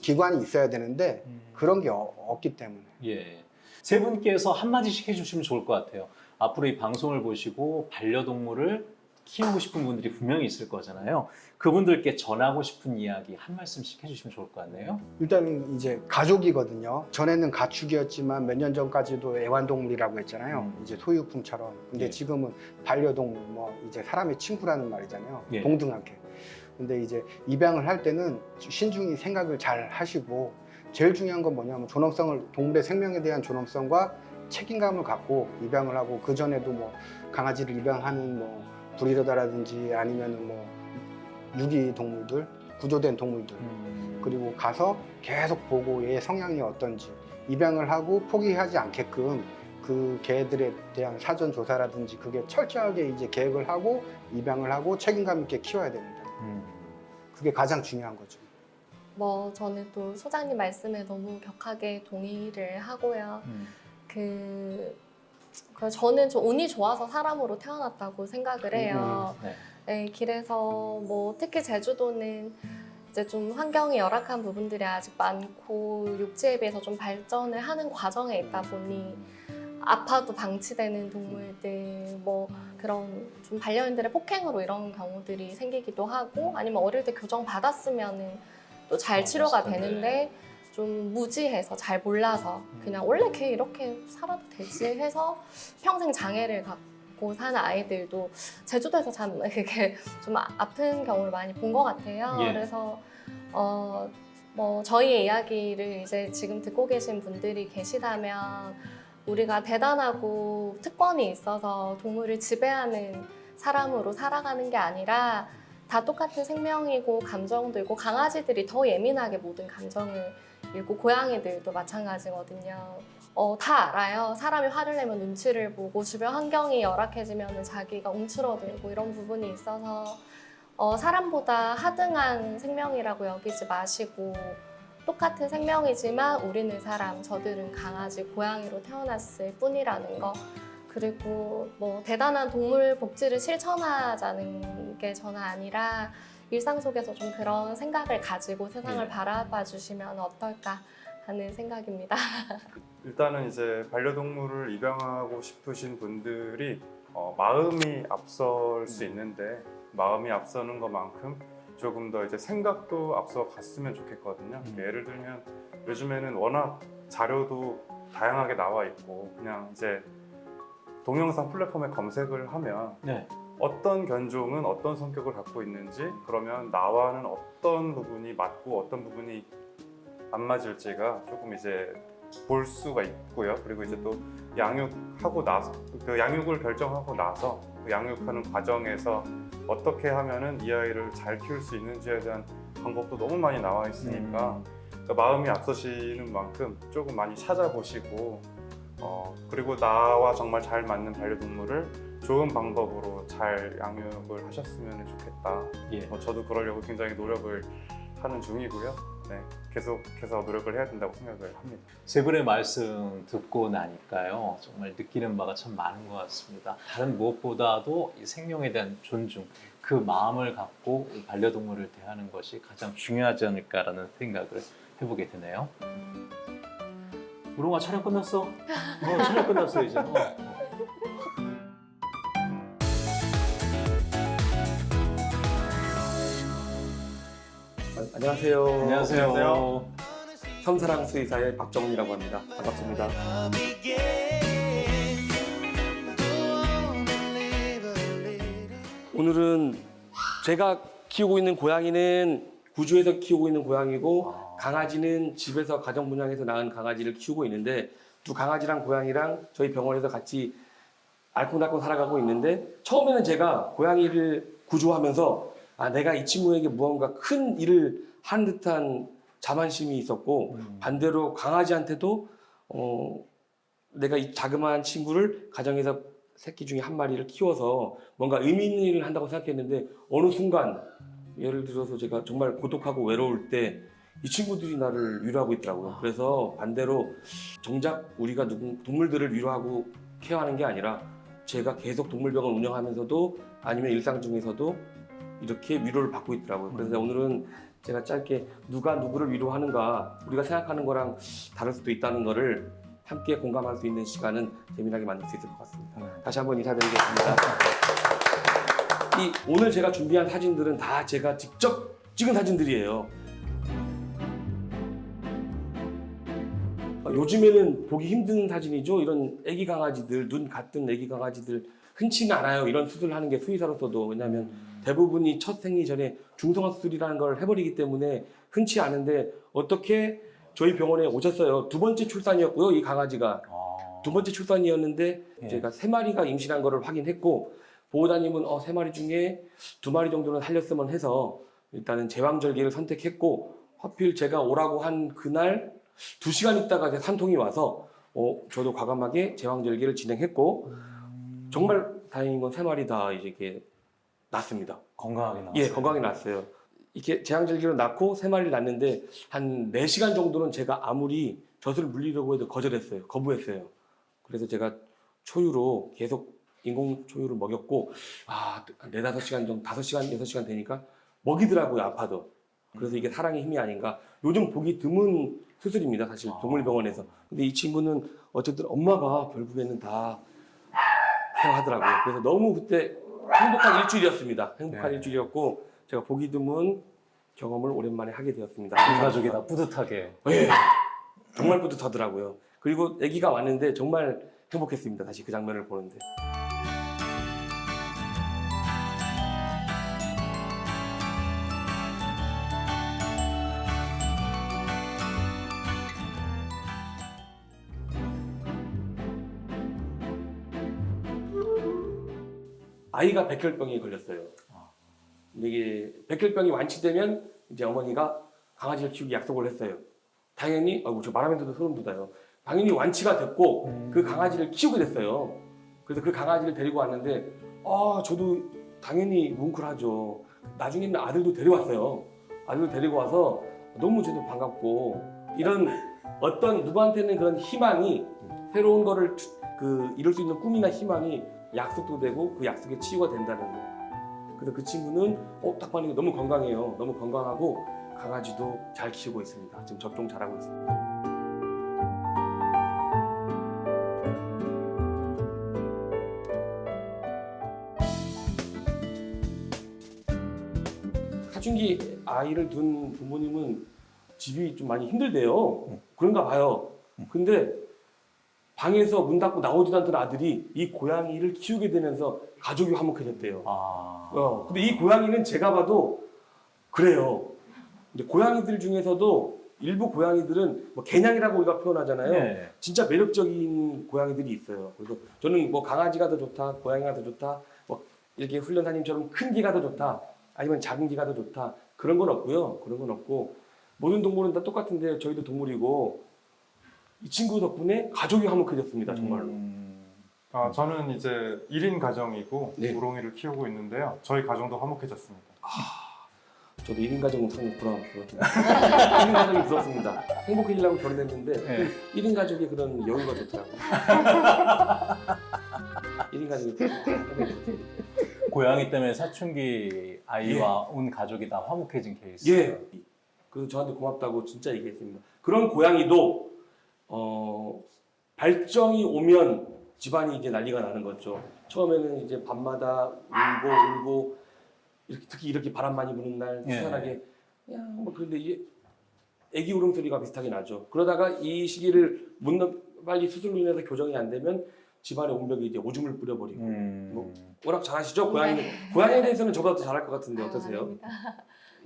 기관이 있어야 되는데 그런 게 어- 없기 때문에. 예. 세 분께서 한마디씩 해주시면 좋을 것 같아요. 앞으로 이 방송을 보시고 반려동물을 키우고 싶은 분들이 분명히 있을 거잖아요. 그분들께 전하고 싶은 이야기 한 말씀씩 해주시면 좋을 것 같네요. 일단 이제 가족이거든요. 전에는 가축이었지만 몇 년 전까지도 애완동물이라고 했잖아요. 음. 이제 소유품처럼. 근데 예. 지금은 반려동물, 뭐 이제 사람의 친구라는 말이잖아요. 예. 동등하게. 근데 이제 입양을 할 때는 신중히 생각을 잘 하시고 제일 중요한 건 뭐냐면 존엄성을 동물의 생명에 대한 존엄성과 책임감을 갖고 입양을 하고 그 전에도 뭐 강아지를 입양하는 뭐 브리더다라든지 아니면은 뭐 유기 동물들, 구조된 동물들 음. 그리고 가서 계속 보고 얘의 성향이 어떤지 입양을 하고 포기하지 않게끔 그 개들에 대한 사전 조사라든지 그게 철저하게 이제 계획을 하고 입양을 하고 책임감 있게 키워야 됩니다. 음. 그게 가장 중요한 거죠. 뭐 저는 또 소장님 말씀에 너무 격하게 동의를 하고요. 음. 그, 그 저는 좀 운이 좋아서 사람으로 태어났다고 생각을 해요. 네. 네, 길에서 뭐 특히 제주도는 이제 좀 환경이 열악한 부분들이 아직 많고 육지에 비해서 좀 발전을 하는 과정에 있다 보니 아파도 방치되는 동물들 뭐 그런 좀 반려인들의 폭행으로 이런 경우들이 생기기도 하고 아니면 어릴 때 교정 받았으면은 또잘 아, 치료가. 되는데 좀 무지해서 잘 몰라서 그냥 원래 걔 이렇게 살아도 되지 해서 평생 장애를 갖고 사는 아이들도 제주도에서 참 그게 좀 아- 아픈 경우를 많이 본 것 같아요. 예. 그래서 어, 뭐 저희의 이야기를 이제 지금 듣고 계신 분들이 계시다면 우리가 대단하고 특권이 있어서 동물을 지배하는 사람으로 살아가는 게 아니라 다 똑같은 생명이고 감정도 있고 강아지들이 더 예민하게 모든 감정을 읽고 고양이들도 마찬가지거든요. 어, 다 알아요. 사람이 화를 내면 눈치를 보고 주변 환경이 열악해지면 자기가 움츠러들고 이런 부분이 있어서 어, 사람보다 하등한 생명이라고 여기지 마시고 똑같은 생명이지만 우리는 사람, 저들은 강아지, 고양이로 태어났을 뿐이라는 거. 그리고 뭐 대단한 동물 복지를 실천하자는 게 저는 아니라 일상 속에서 좀 그런 생각을 가지고 세상을 예. 바라봐 주시면 어떨까 하는 생각입니다. 일단은 이제 반려동물을 입양하고 싶으신 분들이 어, 마음이 앞설 수 있는데 마음이 앞서는 것만큼 조금 더 이제 생각도 앞서 갔으면 좋겠거든요. 음. 예를 들면 요즘에는 워낙 자료도 다양하게 나와 있고 그냥 이제 동영상 플랫폼에 검색을 하면 네. 어떤 견종은 어떤 성격을 갖고 있는지 그러면 나와는 어떤 부분이 맞고 어떤 부분이 안 맞을지가 조금 이제 볼 수가 있고요. 그리고 이제 또 양육하고 나서 그 양육을 결정하고 나서 그 양육하는 과정에서 어떻게 하면은 이 아이를 잘 키울 수 있는지에 대한 방법도 너무 많이 나와 있으니까 그러니까 마음이 앞서시는 만큼 조금 많이 찾아보시고 어, 그리고 나와 정말 잘 맞는 반려동물을 좋은 방법으로 잘 양육을 하셨으면 좋겠다. 예. 뭐 저도 그러려고 굉장히 노력을 하는 중이고요. 네, 계속해서 노력을 해야 된다고 생각을 합니다. 세 분의 말씀 듣고 나니까요 정말 느끼는 바가 참 많은 것 같습니다. 다른 무엇보다도 이 생명에 대한 존중, 그 마음을 갖고 이 반려동물을 대하는 것이 가장 중요하지 않을까라는 생각을 해보게 되네요. 우롱아 촬영 끝났어? 어, 촬영 끝났어 이제. 어. 아, 안녕하세요. 안녕하세요. 섬사랑 수의사의 박정훈이라고 합니다. 반갑습니다. 오늘은 제가 키우고 있는 고양이는 구주에서 키우고 있는 고양이고 강아지는 집에서 가정 분양해서 낳은 강아지를 키우고 있는데 두 강아지랑 고양이랑 저희 병원에서 같이 알콩달콩 살아가고 있는데 처음에는 제가 고양이를 구조하면서 아 내가 이 친구에게 무언가 큰 일을 한 듯한 자만심이 있었고 반대로 강아지한테도 어 내가 이 자그마한 친구를 가정에서 새끼 중에 한 마리를 키워서 뭔가 의미 있는 일을 한다고 생각했는데 어느 순간 예를 들어서 제가 정말 고독하고 외로울 때 이 친구들이 나를 위로하고 있더라고요. 그래서 반대로 정작 우리가 누군- 동물들을 위로하고 케어하는 게 아니라 제가 계속 동물병원 운영하면서도 아니면 일상 중에서도 이렇게 위로를 받고 있더라고요. 그래서 오늘은 제가 짧게 누가 누구를 위로하는가 우리가 생각하는 거랑 다를 수도 있다는 거를 함께 공감할 수 있는 시간은 재미나게 만들 수 있을 것 같습니다. 다시 한번 인사드리겠습니다. 이 오늘 제가 준비한 사진들은 다 제가 직접 찍은 사진들이에요. 어, 요즘에는 보기 힘든 사진이죠. 이런 애기 강아지들, 눈 같은 애기 강아지들 흔치는 않아요. 이런 수술을 하는 게 수의사로서도. 왜냐하면 대부분이 첫 생리 전에 중성화 수술이라는 걸 해버리기 때문에 흔치 않은데 어떻게 저희 병원에 오셨어요. 두 번째 출산이었고요. 이 강아지가. 아, 두 번째 출산이었는데 예. 제가 세 마리가 임신한 거를 확인했고 보호자님은 어, 세 마리 중에 두 마리 정도는 살렸으면 해서 일단은 제왕절개를 선택했고 하필 제가 오라고 한 그날 두 시간 있다가 산통이 와서 어, 저도 과감하게 제왕절개를 진행했고 정말 다행인 건 세 마리 다 이제 이렇게 낳습니다. 건강하게 나왔어요. 예, 건강히 낳았어요. 이렇게 제왕절개로 낳고 세 마리를 낳는데 한 4시간 정도는 제가 아무리 젖을 물리려고 해도 거절했어요. 거부했어요. 그래서 제가 초유로 계속 인공 초유를 먹였고 아, 한 4, 5시간 정도, 5시간, 6시간 되니까 먹이더라고요, 아파도. 그래서 이게 사랑의 힘이 아닌가. 요즘 보기 드문 수술입니다, 사실 동물병원에서. 근데 이 친구는 어쨌든 엄마가 결국에는 다 하더라고요. 그래서 너무 그때 행복한 일주일이었습니다. 행복한 네. 일주일이었고 제가 보기 드문 경험을 오랜만에 하게 되었습니다. 온 가족이 다 뿌듯하게. 예, 정말 뿌듯하더라고요. 그리고 아기가 왔는데 정말 행복했습니다. 다시 그 장면을 보는데. 아이가 백혈병에 걸렸어요. 이게 백혈병이 완치되면 이제 어머니가 강아지를 키우기 약속을 했어요. 당연히 어저 말하면서도 소름 돋아요. 당연히 완치가 됐고 그 강아지를 키우게 됐어요. 그래서 그 강아지를 데리고 왔는데 아 저도 당연히 뭉클하죠. 나중에는 아들도 데려왔어요. 아들도 데리고 와서 너무 저도 반갑고 이런 어떤 누구한테는 그런 희망이 새로운 거를 추- 그 이룰 수 있는 꿈이나 희망이 약속도 되고 그 약속의 치유가 된다는 거. 그래서 그 친구는 어, 딱 봤는데 너무 건강해요. 너무 건강하고 강아지도 잘 키우고 있습니다. 지금 접종 잘하고 있습니다. 사춘기 아이를 둔 부모님은 집이 좀 많이 힘들대요. 그런가 봐요. 근데 방에서 문 닫고 나오지도 않던 아들이 이 고양이를 키우게 되면서 가족이 화목해졌대요. 아. 어, 근데 이 고양이는 제가 봐도 그래요. 근데 고양이들 중에서도 일부 고양이들은 뭐 개냥이라고 우리가 표현하잖아요. 네. 진짜 매력적인 고양이들이 있어요. 그래서 저는 뭐 강아지가 더 좋다, 고양이가 더 좋다, 뭐 이렇게 훈련사님처럼 큰 개가 더 좋다, 아니면 작은 개가 더 좋다 그런 건 없고요. 그런 건 없고 모든 동물은 다 똑같은데 저희도 동물이고 이 친구 덕분에 가족이 화목해졌습니다. 정말로. 음. 아, 저는 이제 1인 가정이고 네. 우롱이를 키우고 있는데요. 저희 가정도 화목해졌습니다. 저도 1인 가정은 상당히 부러웠고요. 1인 가정이 부럽습니다. 행복해지려고 결혼했는데 네. 1인 가족의 그런 여유가 좋더라고요. 1인 가족이. 고양이 때문에 사춘기 아이와 온 가족이 다 화목해진 케이스. 예. 그래서 저한테 고맙다고 진짜 얘기했습니다. 그런 고양이도 어, 발정이 오면 집안이 이제 난리가 나는 거죠. 처음에는 이제 밤마다 울고 울고 이렇게 특히 이렇게 바람 많이 부는 날 예. 희한하게 그냥 뭐 그런데 이게 애기 울음소리가 비슷하게 나죠. 그러다가 이 시기를 못 넘- 빨리 수술로 인해서 교정이 안 되면 집안에 온벽에 이제 오줌을 뿌려버리고 음. 뭐, 워낙 잘하시죠 고양이 고양이에 대해서는 저보다 더 잘할 것 같은데 어떠세요? 아닙니다.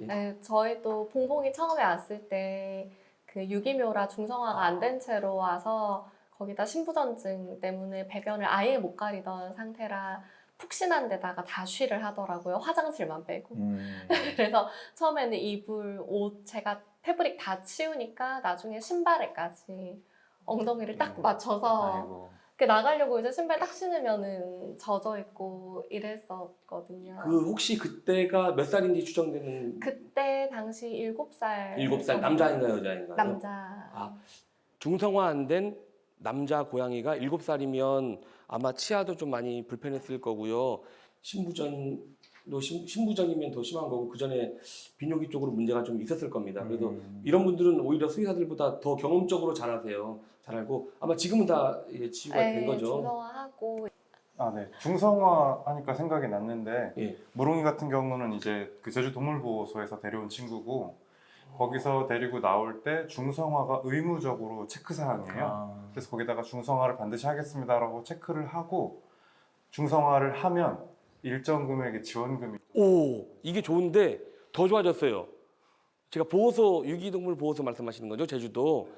예. 네, 저희 도 봉봉이 처음에 왔을 때 그 유기묘라 중성화가 안 된 채로 와서 거기다 신부전증 때문에 배변을 아예 못 가리던 상태라 푹신한 데다가 다 쉬를 하더라고요. 화장실만 빼고. 음. 그래서 처음에는 이불, 옷 제가 패브릭 다 치우니까 나중에 신발에까지 엉덩이를 딱. 맞춰서 아이고. 그 나가려고 이제 신발 딱 신으면은 젖어 있고 이랬었거든요. 그 혹시 그때가 몇 살인지 추정되는 그때 당시 일곱 살 일곱 살 남자인가요 여자인가요? 남자. 아, 중성화 안 된 남자 고양이가 일곱 살이면 아마 치아도 좀 많이 불편했을 거고요. 신부전도 신, 신부전이면 더 심한 거고 그 전에 비뇨기 쪽으로 문제가 좀 있었을 겁니다. 그래서 음. 이런 분들은 오히려 수의사들보다 더 경험적으로 잘 아세요. 잘 알고 아마 지금은 다 이제 치유가 된 네, 거죠. 중성화하고 아, 네. 중성화 하니까 생각이 났는데 예. 무롱이 같은 경우는 이제 그 제주 동물보호소에서 데려온 친구고 거기서 데리고 나올 때 중성화가 의무적으로 체크 사항이에요. 아. 그래서 거기다가 중성화를 반드시 하겠습니다라고 체크를 하고 중성화를 하면 일정 금액의 지원금이 오 이게 좋은데 더 좋아졌어요. 제가 보호소 유기동물 보호소 말씀하시는 거죠 제주도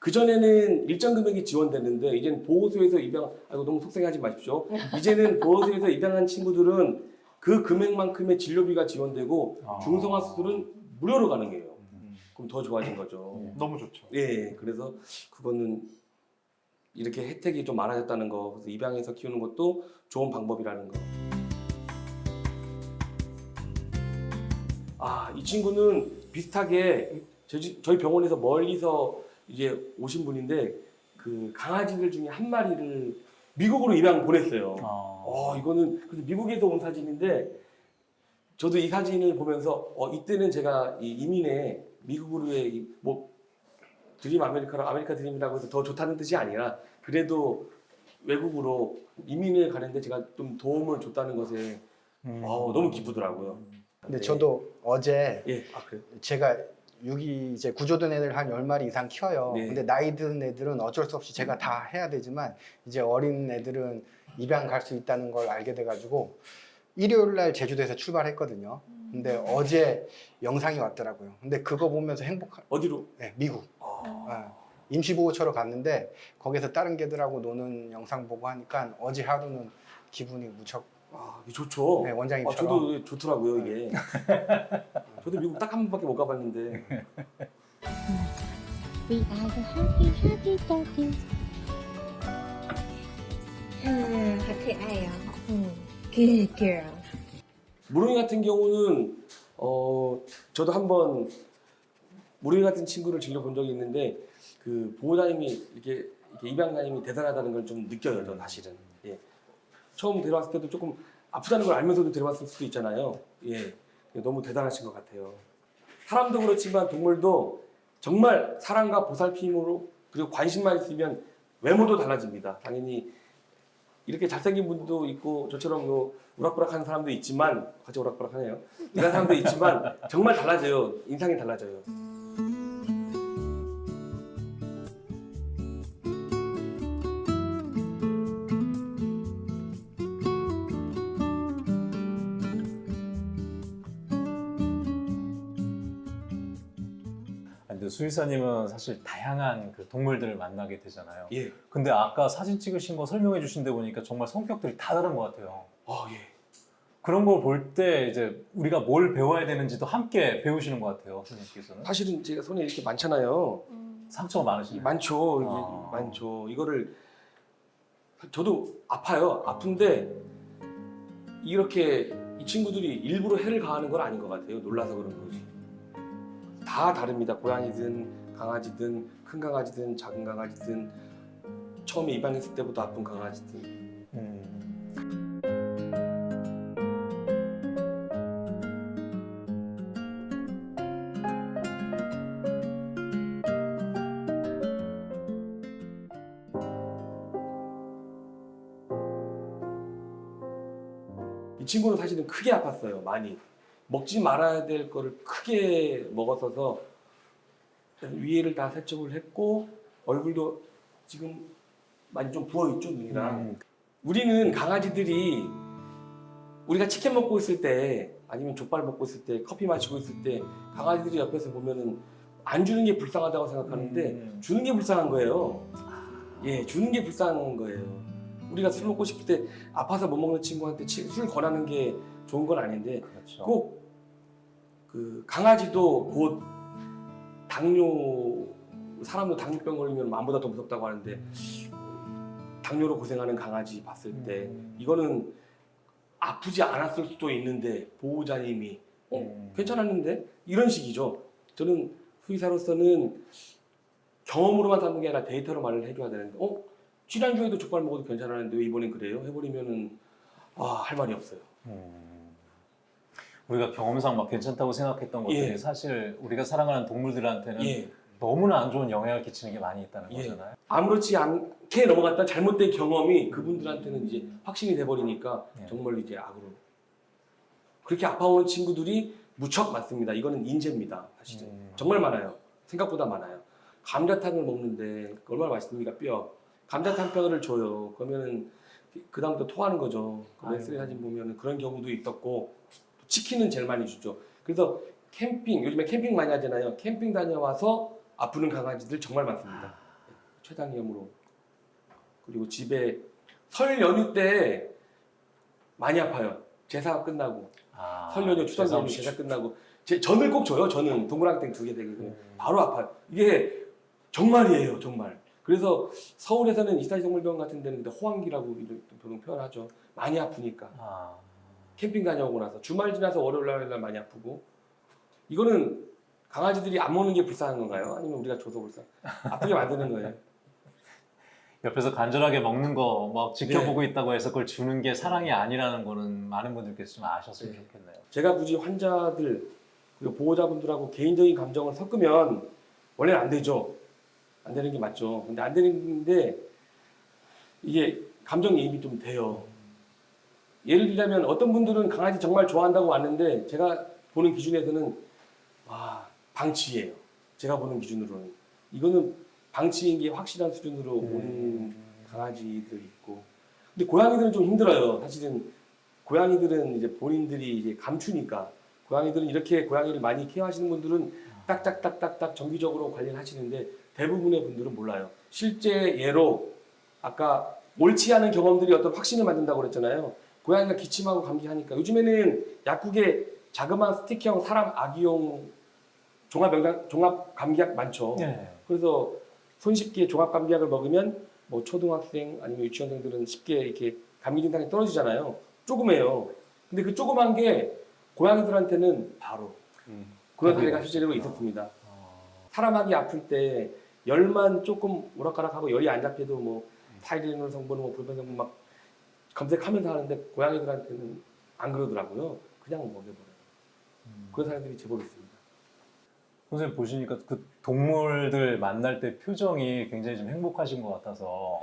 그 전에는 일정 금액이 지원됐는데 이제는 보호소에서 입양 아이고 너무 속상해하지 마십시오. 이제는 보호소에서 입양한 친구들은 그 금액만큼의 진료비가 지원되고 아. 중성화 수술은 무료로 가능해요. 음. 그럼 더 좋아진 거죠. 너무 좋죠. 예, 그래서 그거는 이렇게 혜택이 좀 많아졌다는 거, 그래서 입양해서 키우는 것도 좋은 방법이라는 거. 아, 이 친구는 비슷하게 저희 병원에서 멀리서 이제 오신 분인데 그 강아지들 중에 한 마리를 미국으로 입양 보냈어요. 아. 어, 이거는 그래서 미국에서 온 사진인데 저도 이 사진을 보면서 어, 이때는 제가 이 이민에 미국으로의 이뭐 드림 아메리카라 아메리카 드림이라고 해서 더 좋다는 뜻이 아니라 그래도 외국으로 이민을 가는데 제가 좀 도움을 줬다는 것에 음. 어, 너무 기쁘더라고요. 근데 네. 저도 어제 예, 아? 제가 유기 이제 구조된 애들 한 10마리 이상 키워요. 네. 근데 나이 든 애들은 어쩔 수 없이 제가 다 해야 되지만 이제 어린 애들은 입양 갈 수 있다는 걸 알게 돼 가지고 일요일 날 제주도에서 출발했거든요. 근데 어제 영상이 왔더라고요. 근데 그거 보면서 행복한 어디로? 네, 미국 아, 아, 임시보호처로 갔는데 거기서 다른 개들하고 노는 영상 보고 하니까 어제 하루는 기분이 무척 아, 이게 좋죠. 네, 아, 원장님처럼 저도 좋더라고요 이게. 저도 미국 딱 한 번밖에 못 가봤는데 We are the happy happy doggies. 음, 다그 아이요. 음, good girl. 무릉이 같은 경우는 어, 저도 한번 무리 같은 친구를 즐겨본 적이 있는데 그 보호자님이 이렇게, 이렇게 입양자님이 대단하다는 걸 좀 느껴요. 저는 사실은. 예. 처음 데려왔을 때도 조금 아프다는 걸 알면서도 데려왔을 수도 있잖아요. 예. 너무 대단하신 것 같아요. 사람도 그렇지만 동물도 정말 사랑과 보살핌으로 그리고 관심만 있으면 외모도 달라집니다. 당연히 이렇게 잘생긴 분도 있고 저처럼 뭐 우락부락하는 사람도 있지만 같이 우락부락하네요. 이런 사람도 있지만 정말 달라져요. 인상이 달라져요. 수의사님은 사실 다양한 그 동물들을 만나게 되잖아요. 예. 근데 아까 사진 찍으신 거 설명해 주신 데 보니까 정말 성격들이 다 다른 것 같아요. 아 예. 그런 걸 볼 때 이제 우리가 뭘 배워야 되는지도 함께 배우시는 것 같아요, 선생님께서는. 사실은 제가 손에 이렇게 많잖아요. 상처가 많으시네요. 많죠. 아. 많죠. 이거를 저도 아파요. 아픈데 이렇게 이 친구들이 일부러 해를 가하는 건 아닌 것 같아요. 놀라서 그런 거지. 다 다릅니다. 고양이든 강아지든 큰 강아지든 작은 강아지든 처음에 입양했을 때부터 아픈 강아지든 음. 이 친구는 사실은 크게 아팠어요. 많이. 먹지 말아야 될 거를 크게 먹었어서 위에를 다 세척을 했고 얼굴도 지금 많이 좀 부어있죠 눈이랑. 음. 우리는 강아지들이 우리가 치킨 먹고 있을 때 아니면 족발 먹고 있을 때 커피 마시고 있을 때 강아지들이 옆에서 보면은 안 주는 게 불쌍하다고 생각하는데 음. 주는 게 불쌍한 거예요. 예, 주는 게 불쌍한 거예요. 우리가 술 먹고 싶을 때 아파서 못 먹는 친구한테 치- 술 권하는 게 좋은 건 아닌데 그렇죠. 꼭 그 강아지도 곧 당뇨 사람도 당뇨병 걸리면 마음보다 더 무섭다고 하는데 당뇨로 고생하는 강아지 봤을 때 음. 이거는 아프지 않았을 수도 있는데 보호자님이 어 음. 괜찮았는데 이런 식이죠. 저는 수의사로서는 경험으로만 삼는 게 아니라 데이터로 말을 해줘야 되는데 어 지난주에도 족발 먹어도 괜찮았는데 왜 이번엔 그래요? 해버리면은 아 할 말이 없어요. 음. 우리가 경험상 막 괜찮다고 생각했던 것들이 예. 사실 우리가 사랑하는 동물들한테는 예. 너무나 안 좋은 영향을 끼치는 게 많이 있다는 예. 거잖아요. 아무렇지 않게 넘어갔던 잘못된 경험이 그분들한테는 이제 확신이 돼버리니까 예. 정말 이제 악으로 그렇게 아파오는 친구들이 무척 많습니다. 이거는 인재입니다. 사실은 음. 정말 많아요. 생각보다 많아요. 감자탕을 먹는데 얼마나 맛있습니까 뼈. 감자탕 뼈를 줘요. 그러면은 그 다음부터 토하는 거죠. 그. 엑스레이 사진 보면은 그런 경우도 있었고 또 치킨은 제일 많이 주죠. 그래서 캠핑 요즘에 캠핑 많이 하잖아요. 캠핑 다녀와서 아프는 강아지들 정말 많습니다. 최장염으로 그리고 집에 설 연휴 때 많이 아파요. 제사가 끝나고 아, 설 연휴 추석 연휴 제사 제사 끝나고 제, 전을 꼭 줘요. 저는 동그랑땡 두 개 되게 음. 바로 아파요. 이게 정말이에요, 정말. 그래서 서울에서는 이사지동물병원 같은 데는 호황기라고 병 표현하죠. 많이 아프니까 아, 캠핑 다녀오고 나서 주말 지나서 월요일 날, 날 많이 아프고 이거는 강아지들이 안 먹는 게 불쌍한 건가요? 아니면 우리가 줘서 불쌍? 아프게 만드는 거예요. 옆에서 간절하게 먹는 거막 네. 지켜보고 있다고 해서 그걸 주는 게 사랑이 아니라는 거는 많은 분들께서 좀 아셨으면 네. 좋겠네요. 제가 굳이 환자들 그리고 보호자분들하고 개인적인 감정을 섞으면 원래는 안 되죠. 안 되는 게 맞죠. 근데 안 되는데 이게 감정이입이 좀 돼요. 예를 들자면 어떤 분들은 강아지 정말 좋아한다고 왔는데 제가 보는 기준에서는 와 방치예요. 제가 보는 기준으로는 이거는 방치인 게 확실한 수준으로 오는 강아지들 있고 근데 고양이들은 좀 힘들어요. 사실은 고양이들은 이제 본인들이 이제 감추니까 고양이들은 이렇게 고양이를 많이 케어하시는 분들은 딱딱딱딱딱 정기적으로 관리를 하시는데 대부분의 분들은 몰라요. 실제 예로 아까 옳지 않은 경험들이 어떤 확신을 만든다고 그랬잖아요. 고양이가 기침하고 감기하니까 요즘에는 약국에 자그마한 스틱형 사람 아기용 종합 영양 종합 감기약 많죠. 네. 그래서 손쉽게 종합 감기약을 먹으면 뭐 초등학생 아니면 유치원생들은 쉽게 이렇게 감기 증상이 떨어지잖아요. 조그매요. 근데 그 조그만 게 고양이들한테는 바로 음. 그런 사례가 실제로 있었습니다. 사람하기 아플 때 열만 조금 오락가락하고 열이 안 잡혀도 뭐 타이레놀 성분, 뭐 불펜 성분 막 검색하면서 하는데 고양이들한테는 안 그러더라고요. 그냥 먹여버려요. 그런 사람들이 제법 있습니다. 선생님 보시니까 그 동물들 만날 때 표정이 굉장히 좀 행복하신 것 같아서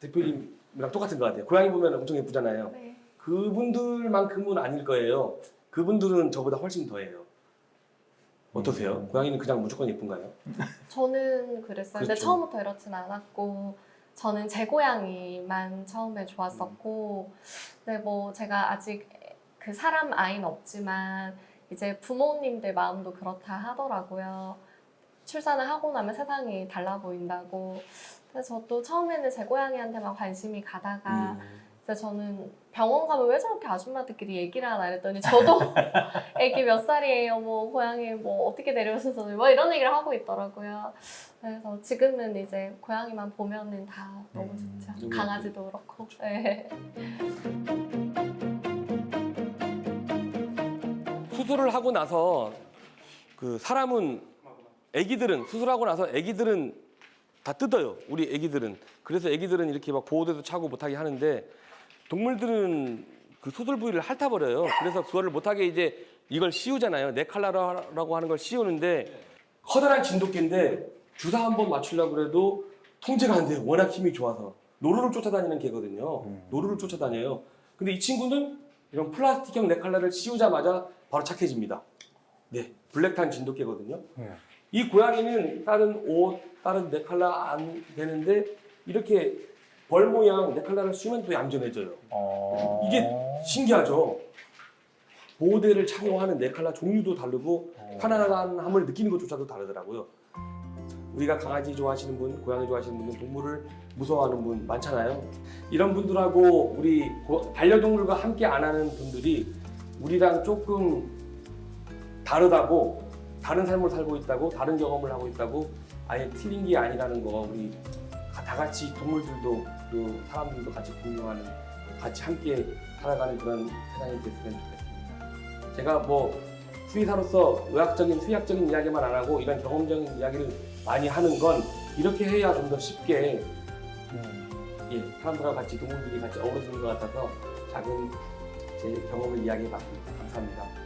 대표님이랑 똑같은 것 같아요. 고양이 보면 엄청 예쁘잖아요. 네. 그분들만큼은 아닐 거예요. 그분들은 저보다 훨씬 더해요. 어떠세요? 음. 고양이는 그냥 무조건 예쁜가요? 저는 그랬어요. 근데 그렇죠. 처음부터 이렇진 않았고 저는 제 고양이만 처음에 좋았었고 근데 뭐 제가 아직 그 사람 아이는 없지만 이제 부모님들 마음도 그렇다 하더라고요. 출산을 하고 나면 세상이 달라 보인다고. 그래서 저도 처음에는 제 고양이한테만 관심이 가다가 그래서 저는 병원 가면 왜 저렇게 아줌마들끼리 얘기를 하나 이랬더니 저도 애기 몇 살이에요 뭐 고양이 뭐 어떻게 데려오셔서 뭐 이런 얘기를 하고 있더라고요 그래서 지금은 이제 고양이만 보면은 다 너무 음, 좋죠 너무 강아지도 그렇고 네. 수술을 하고 나서 그 사람은 아기들은 수술하고 나서 아기들은 다 뜯어요. 우리 아기들은. 그래서 아기들은 이렇게 막 보호대도 차고 못하게 하는데 동물들은 그 수술 부위를 핥아버려요. 그래서 그거를 못하게 이제 이걸 씌우잖아요. 네칼라라고 하는 걸 씌우는데 커다란 진돗개인데 주사 한 번 맞추려고 그래도 통제가 안 돼요. 워낙 힘이 좋아서. 노루를 쫓아다니는 개거든요. 음. 노루를 쫓아다녀요. 근데 이 친구는 이런 플라스틱형 네칼라를 씌우자마자 바로 착해집니다. 네, 블랙탄 진돗개거든요. 네. 이 고양이는 다른 옷, 다른 네칼라 안 되는데 이렇게 벌 모양 네칼라를 씌우면 또 얌전해져요. 어... 이게 신기하죠. 보호대를 착용하는 네칼라 종류도 다르고 어. 편안함을 느끼는 것조차도 다르더라고요. 우리가 강아지 좋아하시는 분, 고양이 좋아하시는 분은 동물을 무서워하는 분 많잖아요. 이런 분들하고 우리 고- 반려동물과 함께 안 하는 분들이 우리랑 조금 다르다고 다른 삶을 살고 있다고 다른 경험을 하고 있다고 아예 틀린 게 아니라는 거 우리 다 같이 동물들도 그 사람들도 같이 공유하는 같이 함께 살아가는 그런 세상이 됐으면 좋겠습니다. 제가 뭐 수의사로서 의학적인 수의학적인 이야기만 안 하고 이런 경험적인 이야기를 많이 하는 건 이렇게 해야 좀 더 쉽게 음. 예, 사람들하고 같이 동물들이 같이 어우러지는 것 같아서 작은 제 경험을 이야기해 봤습니다. 감사합니다.